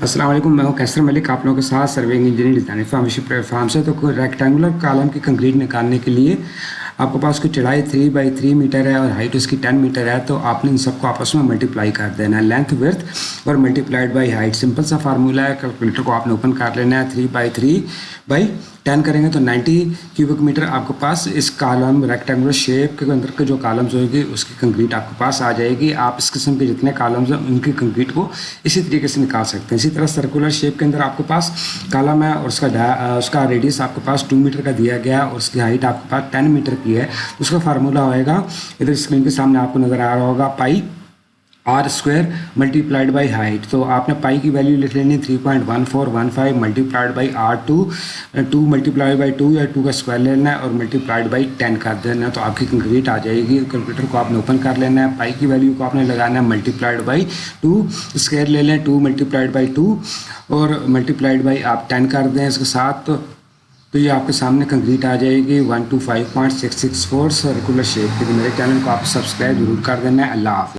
السلام علیکم، میں ہوں کیسر ملک۔ آپ لوگوں کے ساتھ سرونگ انجینئر ڈیزائن فارمیشی پلیٹ فارم سے۔ تو کوئی ریکٹینگولر کالم کی کنکریٹ نکالنے کے لیے آپ کے پاس کوئی چڑھائی تھری بائی تھری میٹر ہے اور ہائٹ اس کی ٹین میٹر ہے، تو آپ نے ان سب کو آپس میں ملٹیپلائی کر دینا۔ ہے لینتھ ورتھ اور ملٹیپلائڈ بائی ہائٹ سمپل سا فارمولا ہے کیلکولیٹر کو آپ نے اوپن کر لینا ہے three by three by ten کریں گے تو نائنٹی کیوبک میٹر آپ کے پاس اس کالم ریکٹینگولر شیپ کے اندر کے جو کالمز ہوئے گی اس کی کنکریٹ آپ کے پاس آ جائے گی آپ اس قسم کے جتنے کالمز ہیں ان کی کنکریٹ کو اسی طریقے سے نکال سکتے ہیں اسی طرح سرکولر شیپ کے اندر آپ کے پاس کالم ہے اور اس کا اس کا ریڈیس آپ کے پاس ٹو میٹر کا دیا گیا ہے اور اس کی ہائٹ آپ کے پاس ٹین میٹر کی ہے اس کا فارمولا ہوئے گا ادھر اسکرین کے سامنے آپ کو نظر آ رہا ہوگا pi R square multiplied by height تو آپ نے پائی کی ویلیو لکھ لینی three point one four one five multiplied by R two two multiply by two یا ٹو کا اسکوائر لینا ہے اور ملٹی پلائڈ بائی ٹین کر دینا ہے تو آپ کی کنکریٹ آ جائے گی کمپیوٹر کو آپ نے اوپن کر لینا ہے پائی کی ویلیو کو آپ نے لگانا ہے multiplied by two square لے لیں two multiplied by two اور ملٹی پلائڈ بائی آپ ٹین کر دیں اس کے ساتھ تو یہ آپ کے سامنے کنکریٹ آ جائے گی one two five point six six four circular shape کے میرے چینل کو آپ سبسکرائب ضرور کر دینا ہے اللہ حافظ